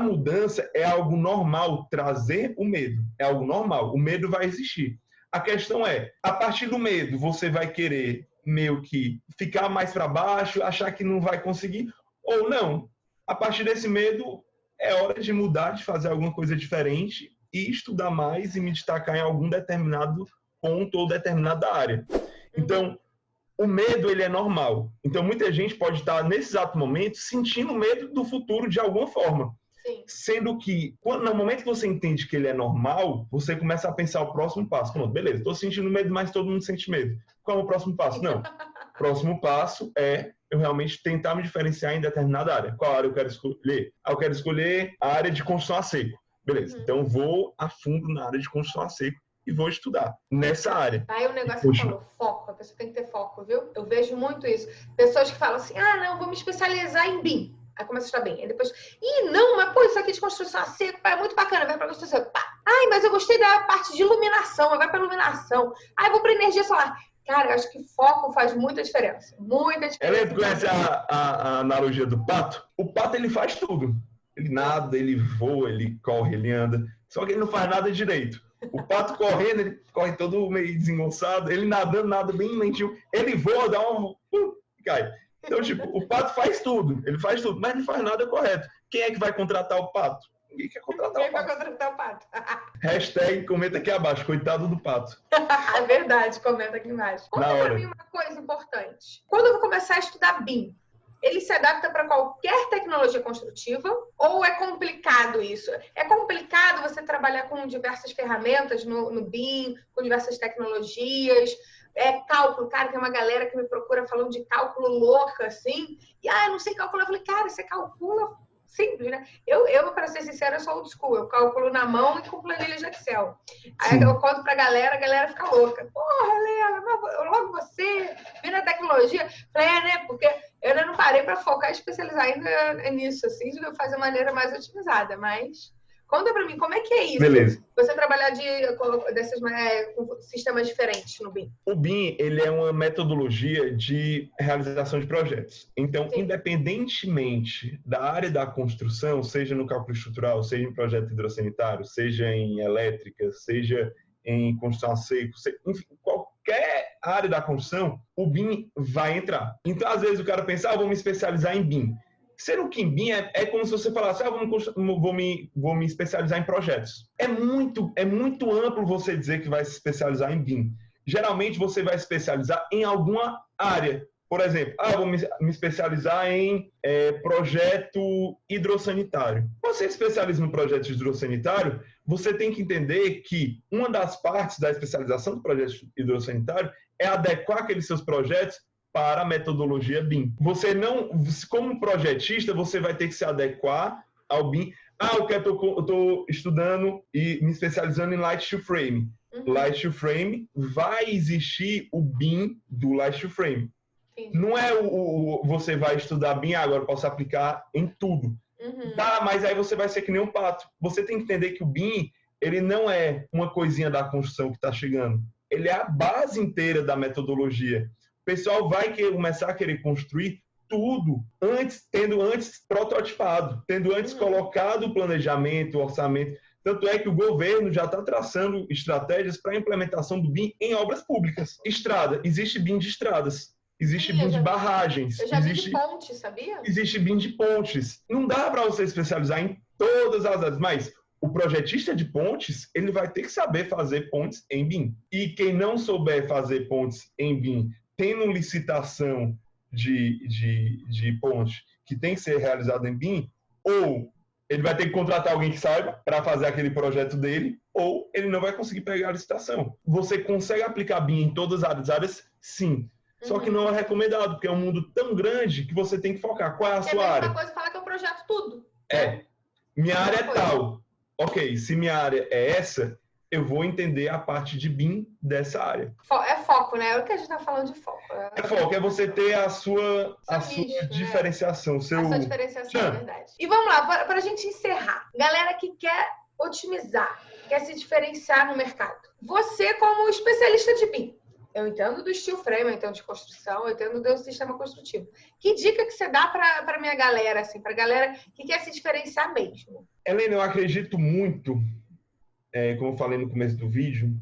mudança é algo normal, trazer o medo. É algo normal. O medo vai existir. A questão é, a partir do medo, você vai querer meio que ficar mais para baixo, achar que não vai conseguir, ou não. A partir desse medo, é hora de mudar, de fazer alguma coisa diferente e estudar mais e me destacar em algum determinado ponto ou determinada área. Então, o medo ele é normal. Então, muita gente pode estar nesse exato momento sentindo medo do futuro de alguma forma. Sim. Sendo que, quando, no momento que você entende que ele é normal, você começa a pensar o próximo passo. Pronto, beleza, estou sentindo medo, mas todo mundo sente medo. Qual é o próximo passo? Não. próximo passo é eu realmente tentar me diferenciar em determinada área. Qual área eu quero escolher? Ah, eu quero escolher a área de construção a seco. Beleza, uhum. então vou a fundo na área de construção a seco e vou estudar nessa área. Aí o negócio que falou, foco, a pessoa tem que ter foco, viu? Eu vejo muito isso. Pessoas que falam assim, ah, não, vou me especializar em BIM. Aí começa a estudar bem. Aí depois, ih, não, mas pô, isso aqui de construção a seco, é muito bacana, vai pra construção. Pá. Ai, mas eu gostei da parte de iluminação, vai pra iluminação. Ai, vou pra energia solar. Cara, eu acho que foco faz muita diferença. Muita diferença. Ela conhece a, a, a, analogia do pato? O pato, ele faz tudo. Ele nada, ele voa, ele corre, ele anda. Só que ele não faz nada direito. O pato correndo, ele corre todo meio desengonçado. Ele nadando, nada bem lentinho. Ele voa, dá um... Uh, cai. Então, tipo, o pato faz tudo. Ele faz tudo, mas não faz nada correto. Quem é que vai contratar o pato? Ninguém quer contratar Ninguém o pato. vai contratar o pato. Hashtag comenta aqui abaixo, coitado do pato. é verdade, comenta aqui embaixo. Conta pra mim uma coisa importante. Quando eu vou começar a estudar BIM, ele se adapta para qualquer tecnologia construtiva ou é complicado isso? É complicado você trabalhar com diversas ferramentas no, no BIM, com diversas tecnologias, é cálculo, cara, tem uma galera que me procura falando de cálculo louca, assim, e ah, eu não sei calcular. Eu falei, cara, você calcula simples, né? Eu, eu para ser sincera, eu sou old school. Eu calculo na mão e com planilha de Excel. Aí Sim. eu conto pra galera, a galera fica louca. Porra, Helena, logo você, vendo a tecnologia. Falei, é, né? Porque eu ainda não parei para focar e especializar ainda nisso, assim, de fazer de maneira mais otimizada, mas Conta para mim, como é que é isso? Beleza. Você trabalhar de, desses, é, com sistemas diferentes no BIM? O BIM, ele é uma metodologia de realização de projetos. Então, Sim. independentemente da área da construção, seja no cálculo estrutural, seja em projeto hidrossanitário, seja em elétrica, seja em construção a seco, enfim, qualquer área da construção, o BIM vai entrar. Então, às vezes, o cara pensa, ah, vou me especializar em BIM. Ser um Kimbim é, é como se você falasse, ah, vou, vou, me, vou me especializar em projetos. É muito, é muito amplo você dizer que vai se especializar em BIM. Geralmente você vai se especializar em alguma área. Por exemplo, ah, vou me, me especializar em é, projeto hidrossanitário. Você se especializa no projeto hidrossanitário, você tem que entender que uma das partes da especialização do projeto hidrossanitário é adequar aqueles seus projetos para a metodologia BIM. Você não, como projetista, você vai ter que se adequar ao BIM. Ah, eu estou estudando e me especializando em Light to Frame. Uhum. Light to Frame, vai existir o BIM do Light to Frame. Entendi. Não é o, o, você vai estudar BIM, ah, agora posso aplicar em tudo. Uhum. Tá, mas aí você vai ser que nem um pato. Você tem que entender que o BIM, ele não é uma coisinha da construção que está chegando. Ele é a base inteira da metodologia pessoal vai começar a querer construir tudo antes, tendo antes prototipado, tendo antes uhum. colocado o planejamento, o orçamento. Tanto é que o governo já está traçando estratégias para a implementação do BIM em obras públicas. Estrada, existe BIM de estradas. Existe Sim, BIM de barragens. Eu já existe, vi de pontes, sabia? Existe BIM de pontes. Não dá para você especializar em todas as áreas, mas o projetista de pontes, ele vai ter que saber fazer pontes em BIM. E quem não souber fazer pontes em BIM tendo licitação de, de, de ponte que tem que ser realizada em BIM, ou ele vai ter que contratar alguém que saiba para fazer aquele projeto dele, ou ele não vai conseguir pegar a licitação. Você consegue aplicar BIM em todas as áreas? Sim. Só que uhum. não é recomendado, porque é um mundo tão grande que você tem que focar. Qual é a sua área? É a coisa falar que eu projeto tudo. É. Minha área é tal. Ok, se minha área é essa, eu vou entender a parte de BIM dessa área. É foco, né? É o que a gente está falando de foco. É, é foco, é você ter a sua, a sua né? diferenciação. Seu... A sua diferenciação, é verdade. E vamos lá, para a gente encerrar. Galera que quer otimizar, quer se diferenciar no mercado. Você, como especialista de BIM, Eu entendo do steel frame, eu entendo de construção, eu entendo do sistema construtivo. Que dica que você dá para minha galera, assim, para galera que quer se diferenciar mesmo? Helena, eu acredito muito, é, como eu falei no começo do vídeo,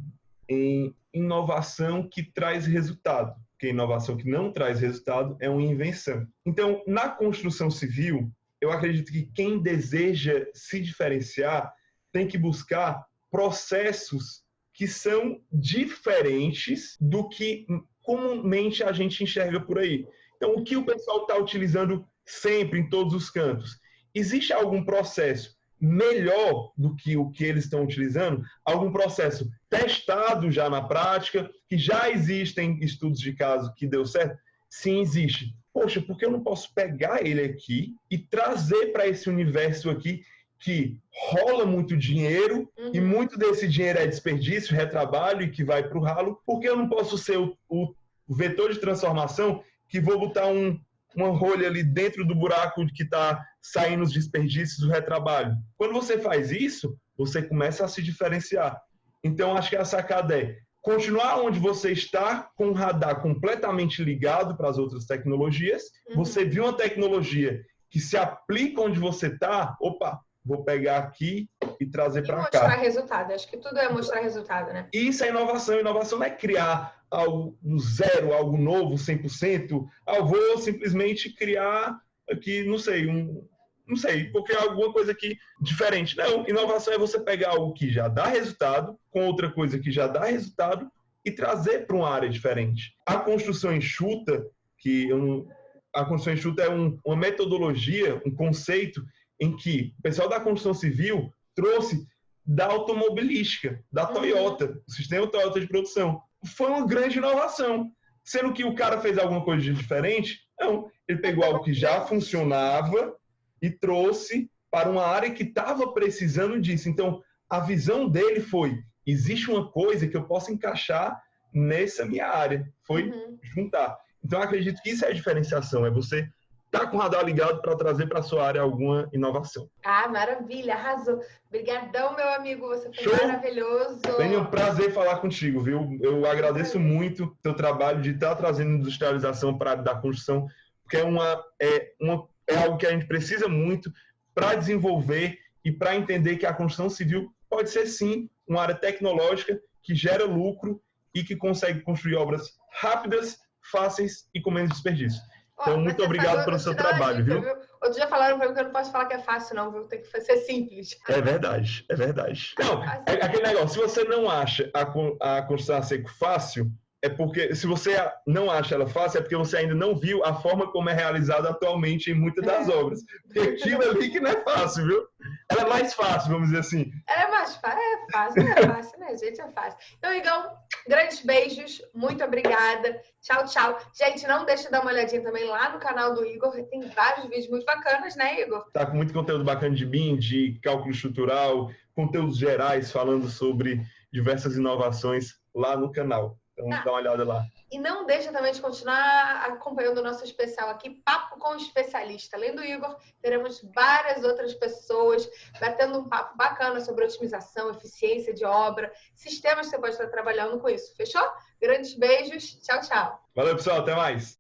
em inovação que traz resultado. Porque inovação que não traz resultado é uma invenção. Então, na construção civil, eu acredito que quem deseja se diferenciar tem que buscar processos que são diferentes do que comumente a gente enxerga por aí. Então, o que o pessoal está utilizando sempre em todos os cantos? Existe algum processo melhor do que o que eles estão utilizando? Algum processo testado já na prática, que já existem estudos de caso que deu certo? Sim, existe. Poxa, por que eu não posso pegar ele aqui e trazer para esse universo aqui que rola muito dinheiro uhum. e muito desse dinheiro é desperdício, retrabalho e que vai para o ralo, porque eu não posso ser o, o, vetor de transformação que vou botar um, uma rolha ali dentro do buraco que está saindo os desperdícios do retrabalho. Quando você faz isso, você começa a se diferenciar. Então, acho que a sacada é continuar onde você está, com o radar completamente ligado para as outras tecnologias. Uhum. Você viu uma tecnologia que se aplica onde você está, opa, vou pegar aqui e trazer para cá. Mostrar resultado. Acho que tudo é mostrar resultado, né? Isso é inovação. Inovação não é criar algo do zero, algo novo, 100%. Ah, eu vou simplesmente criar aqui, não sei, um, não sei, porque é alguma coisa aqui diferente. Não, inovação é você pegar algo que já dá resultado, com outra coisa que já dá resultado e trazer para uma área diferente. A construção enxuta, que eu, a construção enxuta é um, uma metodologia, um conceito em que o pessoal da construção civil trouxe da automobilística, da uhum. Toyota, o sistema Toyota de produção. Foi uma grande inovação. Sendo que o cara fez alguma coisa de diferente? Não. Ele pegou algo que já funcionava e trouxe para uma área que estava precisando disso. Então, a visão dele foi: existe uma coisa que eu posso encaixar nessa minha área. Foi uhum. juntar. Então, acredito que isso é a diferenciação, é você tá com o radar ligado para trazer para sua área alguma inovação. Ah, maravilha, arrasou. Obrigadão, meu amigo, você foi Show. maravilhoso. Tenho um prazer falar contigo, viu? Eu agradeço muito o teu trabalho de estar tá trazendo industrialização para a área da construção, porque é, uma, é, uma, é algo que a gente precisa muito para desenvolver e para entender que a construção civil pode ser, sim, uma área tecnológica que gera lucro e que consegue construir obras rápidas, fáceis e com menos desperdício. Então, muito obrigado pelo seu trabalho, dica, viu? viu? Outro dia falaram para mim que eu não posso falar que é fácil, não, viu? Tem que ser simples. É verdade, é verdade. Não, é aquele negócio, se você não acha a, a construção a seco fácil, é porque, se você não acha ela fácil, é porque você ainda não viu a forma como é realizada atualmente em muitas das é. obras. Porque aquilo ali que não é fácil, viu? Ela é mais fácil, vamos dizer assim. Ela é mais fácil, é fácil, não é fácil, né, gente? É fácil. Então, Igão, grandes beijos, muito obrigada. Tchau, tchau. Gente, não deixe de dar uma olhadinha também lá no canal do Igor, tem vários vídeos muito bacanas, né, Igor? Tá com muito conteúdo bacana de BIM, de cálculo estrutural, conteúdos gerais falando sobre diversas inovações lá no canal. Então, ah, dá uma olhada lá. E não deixa também de continuar acompanhando o nosso especial aqui, Papo com Especialista. Além do Igor, teremos várias outras pessoas batendo um papo bacana sobre otimização, eficiência de obra, sistemas que você pode estar trabalhando com isso. Fechou? Grandes beijos. Tchau, tchau. Valeu, pessoal. Até mais.